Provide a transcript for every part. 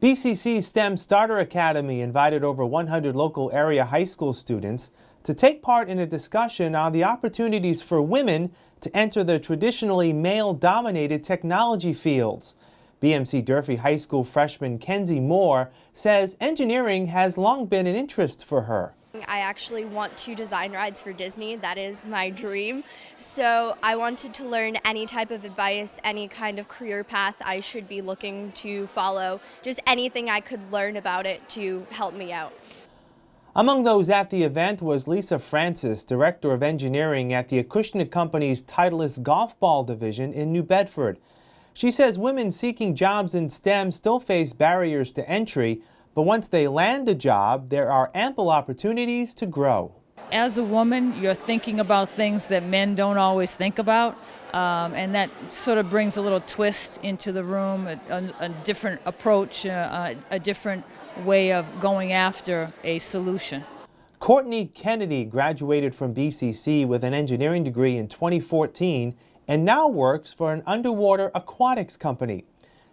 BCC STEM Starter Academy invited over 100 local area high school students to take part in a discussion on the opportunities for women to enter the traditionally male-dominated technology fields. BMC Durfee High School freshman Kenzie Moore says engineering has long been an interest for her. I actually want to design rides for Disney. That is my dream. So I wanted to learn any type of advice, any kind of career path I should be looking to follow, just anything I could learn about it to help me out. Among those at the event was Lisa Francis, Director of Engineering at the Acushnet Company's Titleist Golf Ball Division in New Bedford. She says women seeking jobs in STEM still face barriers to entry, but once they land a job, there are ample opportunities to grow. As a woman, you're thinking about things that men don't always think about, um, and that sort of brings a little twist into the room, a, a, a different approach, uh, a, a different way of going after a solution. Courtney Kennedy graduated from BCC with an engineering degree in 2014 and now works for an underwater aquatics company.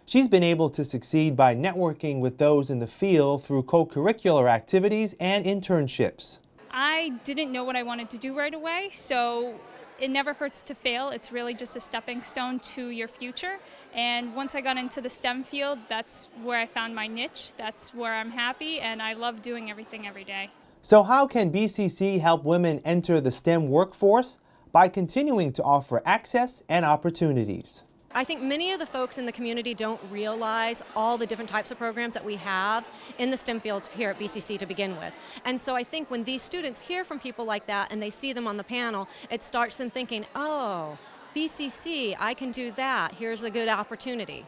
She's been able to succeed by networking with those in the field through co-curricular activities and internships. I didn't know what I wanted to do right away, so it never hurts to fail. It's really just a stepping stone to your future. And once I got into the STEM field, that's where I found my niche. That's where I'm happy, and I love doing everything every day. So how can BCC help women enter the STEM workforce? By continuing to offer access and opportunities. I think many of the folks in the community don't realize all the different types of programs that we have in the STEM fields here at BCC to begin with. And so I think when these students hear from people like that and they see them on the panel, it starts them thinking, oh, BCC, I can do that, here's a good opportunity.